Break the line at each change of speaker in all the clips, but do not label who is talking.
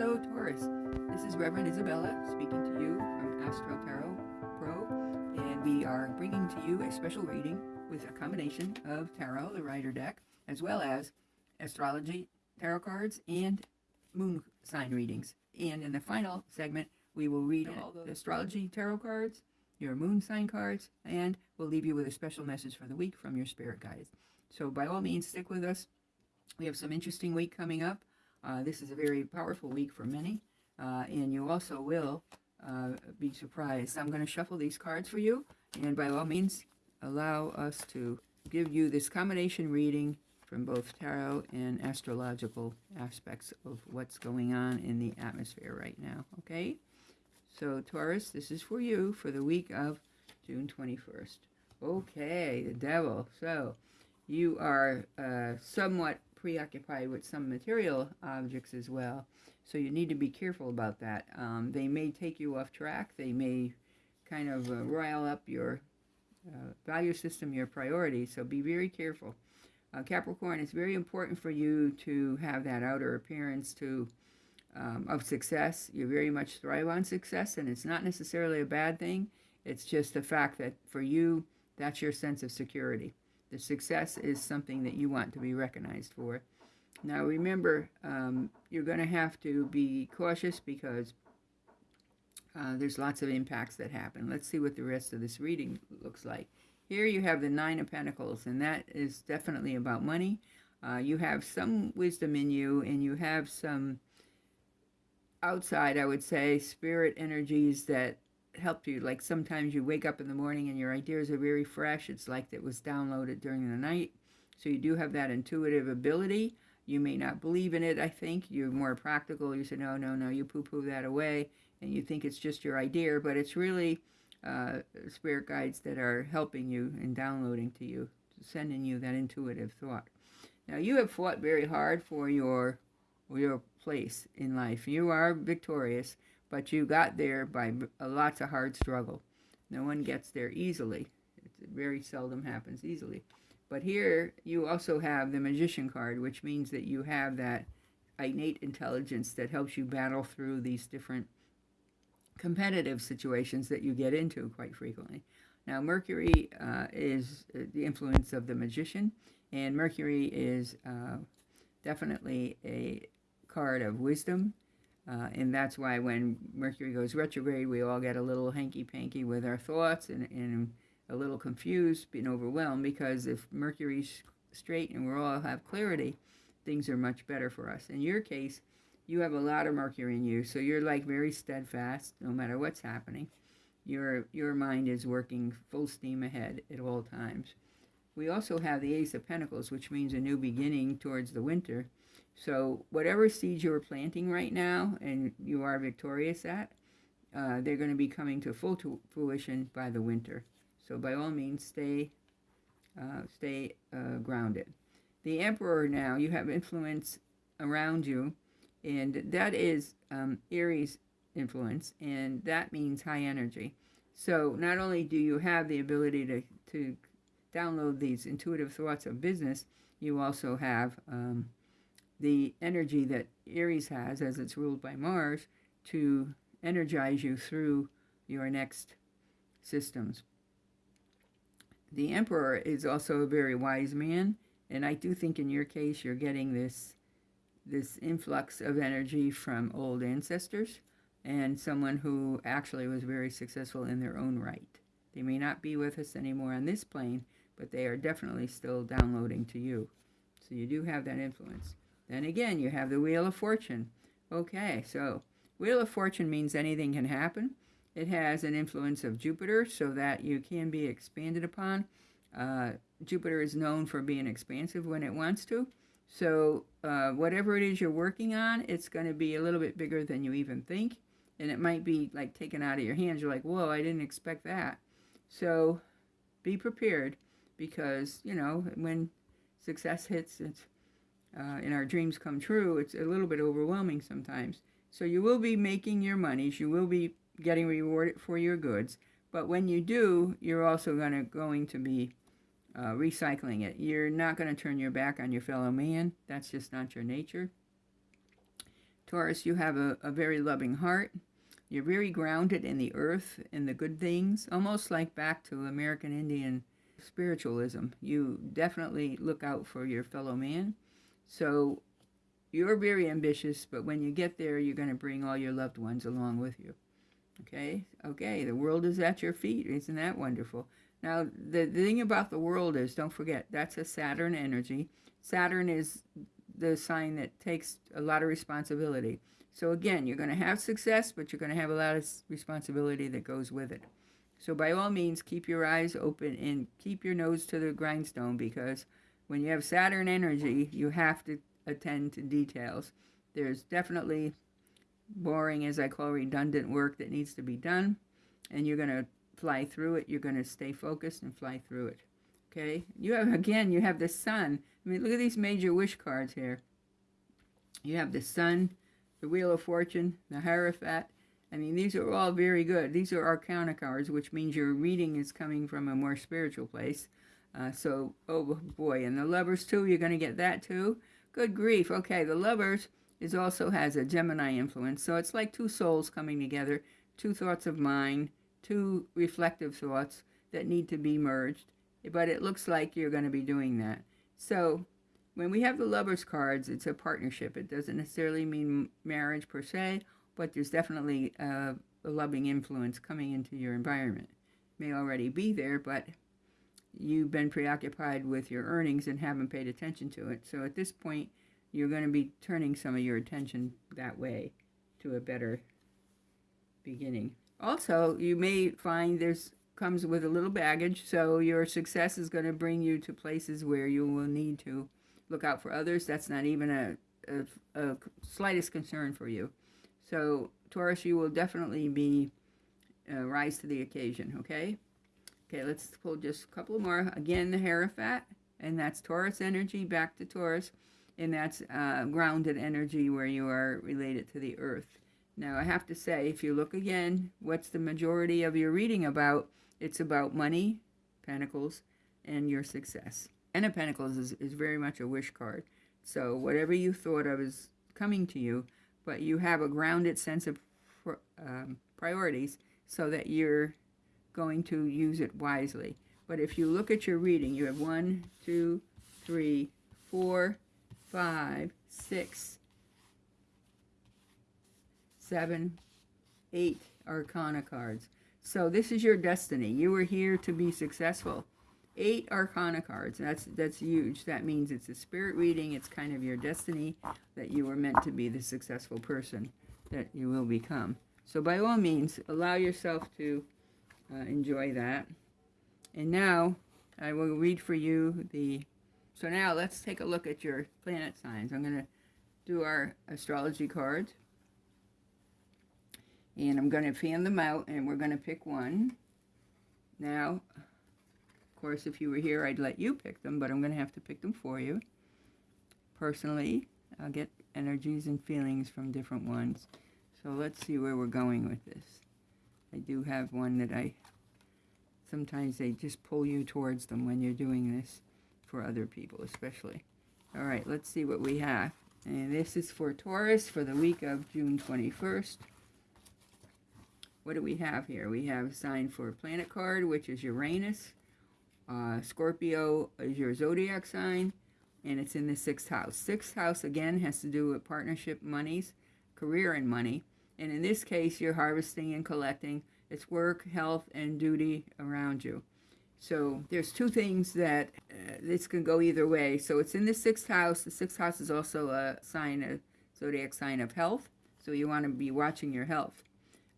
Hello, Taurus. This is Reverend Isabella speaking to you from Astro Tarot Pro, and we are bringing to you a special reading with a combination of tarot, the Rider deck, as well as astrology tarot cards and moon sign readings. And in the final segment, we will read all the astrology tarot cards, your moon sign cards, and we'll leave you with a special message for the week from your spirit guides. So by all means, stick with us. We have some interesting week coming up. Uh, this is a very powerful week for many, uh, and you also will uh, be surprised. I'm going to shuffle these cards for you, and by all means, allow us to give you this combination reading from both tarot and astrological aspects of what's going on in the atmosphere right now, okay? So, Taurus, this is for you for the week of June 21st. Okay, the devil. So, you are uh, somewhat preoccupied with some material objects as well. So you need to be careful about that. Um, they may take you off track. They may kind of uh, rile up your uh, value system, your priorities. So be very careful. Uh, Capricorn, it's very important for you to have that outer appearance to um, of success. You very much thrive on success, and it's not necessarily a bad thing. It's just the fact that for you, that's your sense of security. The success is something that you want to be recognized for. Now remember, um, you're going to have to be cautious because uh, there's lots of impacts that happen. Let's see what the rest of this reading looks like. Here you have the Nine of Pentacles, and that is definitely about money. Uh, you have some wisdom in you, and you have some outside, I would say, spirit energies that help you. Like sometimes you wake up in the morning and your ideas are very fresh. It's like it was downloaded during the night. So you do have that intuitive ability. You may not believe in it, I think. You're more practical. You say, no, no, no, you poo-poo that away. And you think it's just your idea, but it's really uh, spirit guides that are helping you and downloading to you, sending you that intuitive thought. Now, you have fought very hard for your, your place in life. You are victorious but you got there by lots of hard struggle. No one gets there easily. It very seldom happens easily. But here you also have the Magician card, which means that you have that innate intelligence that helps you battle through these different competitive situations that you get into quite frequently. Now, Mercury uh, is uh, the influence of the magician, and Mercury is uh, definitely a card of wisdom uh, and that's why when Mercury goes retrograde, we all get a little hanky-panky with our thoughts and, and a little confused and overwhelmed because if Mercury's straight and we all have clarity, things are much better for us. In your case, you have a lot of Mercury in you, so you're like very steadfast no matter what's happening. Your, your mind is working full steam ahead at all times. We also have the Ace of Pentacles, which means a new beginning towards the winter. So whatever seeds you're planting right now and you are victorious at, uh, they're going to be coming to full fruition by the winter. So by all means, stay, uh, stay uh, grounded. The Emperor now, you have influence around you, and that is um, Aries influence, and that means high energy. So not only do you have the ability to, to download these intuitive thoughts of business, you also have um, the energy that Aries has, as it's ruled by Mars, to energize you through your next systems. The Emperor is also a very wise man, and I do think in your case you're getting this this influx of energy from old ancestors and someone who actually was very successful in their own right. They may not be with us anymore on this plane, but they are definitely still downloading to you. So you do have that influence. Then again, you have the Wheel of Fortune. Okay, so Wheel of Fortune means anything can happen. It has an influence of Jupiter so that you can be expanded upon. Uh, Jupiter is known for being expansive when it wants to. So uh, whatever it is you're working on, it's going to be a little bit bigger than you even think. And it might be like taken out of your hands. You're like, whoa, I didn't expect that. So be prepared because, you know, when success hits, it's uh, and our dreams come true, it's a little bit overwhelming sometimes. So you will be making your monies, you will be getting rewarded for your goods, but when you do, you're also gonna going to be uh, recycling it. You're not going to turn your back on your fellow man. That's just not your nature. Taurus, you have a, a very loving heart. You're very grounded in the earth, in the good things, almost like back to American Indian spiritualism. You definitely look out for your fellow man. So you're very ambitious, but when you get there, you're going to bring all your loved ones along with you. Okay? Okay, the world is at your feet. Isn't that wonderful? Now, the, the thing about the world is, don't forget, that's a Saturn energy. Saturn is the sign that takes a lot of responsibility. So again, you're going to have success, but you're going to have a lot of responsibility that goes with it. So by all means, keep your eyes open and keep your nose to the grindstone because when you have Saturn energy, you have to attend to details. There's definitely boring, as I call redundant work that needs to be done, and you're going to fly through it. You're going to stay focused and fly through it. Okay? You have, again, you have the sun. I mean, look at these major wish cards here. You have the sun, the Wheel of Fortune, the Hierophant. I mean, these are all very good. These are arcana cards, which means your reading is coming from a more spiritual place. Uh, so, oh boy, and the lovers too, you're going to get that too. Good grief. Okay, the lovers is also has a Gemini influence. So it's like two souls coming together, two thoughts of mind, two reflective thoughts that need to be merged. But it looks like you're going to be doing that. So when we have the lovers cards, it's a partnership. It doesn't necessarily mean marriage per se, but there's definitely a, a loving influence coming into your environment. It may already be there, but you've been preoccupied with your earnings and haven't paid attention to it. So at this point, you're going to be turning some of your attention that way to a better beginning. Also, you may find there's comes with a little baggage, so your success is going to bring you to places where you will need to look out for others. That's not even a, a, a slightest concern for you. So, Taurus, you will definitely be uh, rise to the occasion, okay? Okay, let's pull just a couple more. Again, the Hierophant, and that's Taurus energy back to Taurus, and that's uh, grounded energy where you are related to the earth. Now, I have to say, if you look again, what's the majority of your reading about? It's about money, pentacles, and your success. Ten of Pentacles is, is very much a wish card. So whatever you thought of is coming to you, but you have a grounded sense of um, priorities so that you're going to use it wisely. But if you look at your reading, you have one, two, three, four, five, six, seven, eight Arcana cards. So this is your destiny. You were here to be successful. Eight Arcana cards. That's that's huge. That means it's a spirit reading. It's kind of your destiny that you were meant to be the successful person that you will become. So by all means, allow yourself to uh, enjoy that. And now I will read for you the... So now let's take a look at your planet signs. I'm going to do our astrology cards. And I'm going to fan them out and we're going to pick one. Now, of course, if you were here, I'd let you pick them, but I'm going to have to pick them for you. Personally, I'll get energies and feelings from different ones. So let's see where we're going with this. I do have one that I, sometimes they just pull you towards them when you're doing this for other people especially. All right, let's see what we have. And this is for Taurus for the week of June 21st. What do we have here? We have a sign for planet card, which is Uranus. Uh, Scorpio is your zodiac sign, and it's in the sixth house. Sixth house, again, has to do with partnership monies, career and money. And in this case, you're harvesting and collecting. It's work, health, and duty around you. So there's two things that uh, this can go either way. So it's in the sixth house. The sixth house is also a sign, a zodiac sign of health. So you want to be watching your health.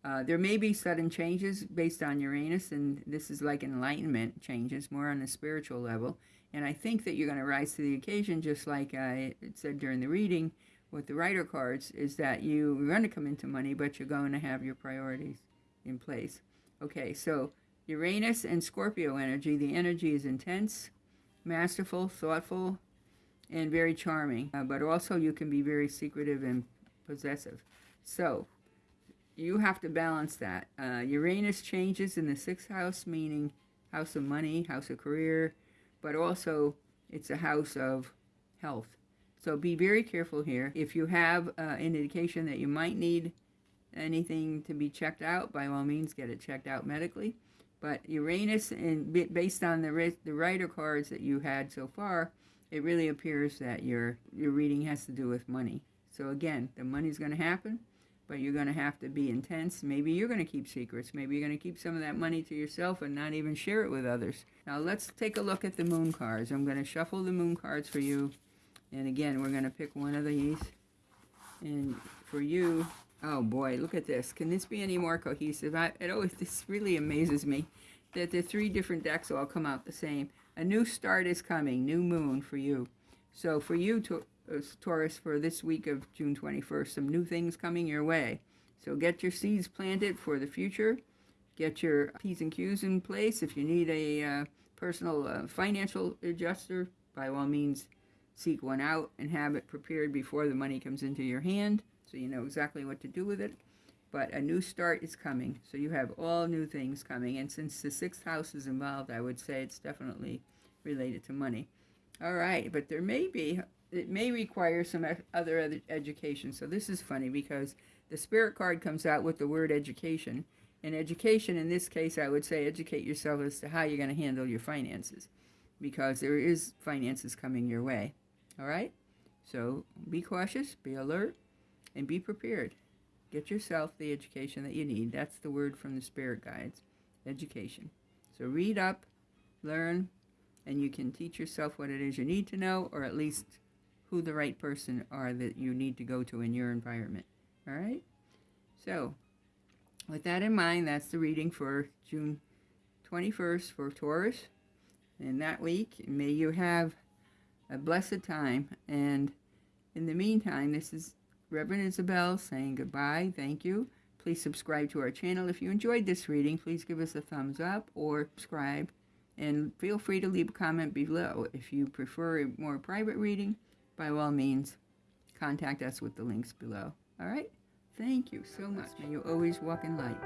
Uh, there may be sudden changes based on Uranus, and this is like enlightenment changes, more on the spiritual level. And I think that you're going to rise to the occasion, just like I said during the reading with the Rider cards is that you're going to come into money, but you're going to have your priorities in place. Okay, so Uranus and Scorpio energy. The energy is intense, masterful, thoughtful, and very charming. Uh, but also you can be very secretive and possessive. So you have to balance that. Uh, Uranus changes in the sixth house, meaning house of money, house of career, but also it's a house of health. So be very careful here. If you have uh, an indication that you might need anything to be checked out, by all means, get it checked out medically. But Uranus, and based on the the rider cards that you had so far, it really appears that your your reading has to do with money. So again, the money's going to happen, but you're going to have to be intense. Maybe you're going to keep secrets. Maybe you're going to keep some of that money to yourself and not even share it with others. Now let's take a look at the moon cards. I'm going to shuffle the moon cards for you. And again, we're going to pick one of these. And for you, Oh boy, look at this. Can this be any more cohesive? I, it always, this really amazes me that the three different decks all come out the same. A new start is coming, new moon for you. So for you, uh, Taurus, for this week of June 21st, some new things coming your way. So get your seeds planted for the future. Get your P's and Q's in place. If you need a uh, personal uh, financial adjuster, by all means, seek one out and have it prepared before the money comes into your hand so you know exactly what to do with it. But a new start is coming, so you have all new things coming. And since the sixth house is involved, I would say it's definitely related to money. All right, but there may be, it may require some other, education. So this is funny because the spirit card comes out with the word education. And education, in this case, I would say educate yourself as to how you're going to handle your finances because there is finances coming your way. All right? So be cautious, be alert, and be prepared. Get yourself the education that you need. That's the word from the spirit guides education. So read up, learn, and you can teach yourself what it is you need to know, or at least who the right person are that you need to go to in your environment. All right? So, with that in mind, that's the reading for June 21st for Taurus. And that week, may you have a blessed time. And in the meantime, this is Reverend Isabel saying goodbye. Thank you. Please subscribe to our channel. If you enjoyed this reading, please give us a thumbs up or subscribe. And feel free to leave a comment below. If you prefer a more private reading, by all means, contact us with the links below. All right? Thank you so much. May you always walk in light.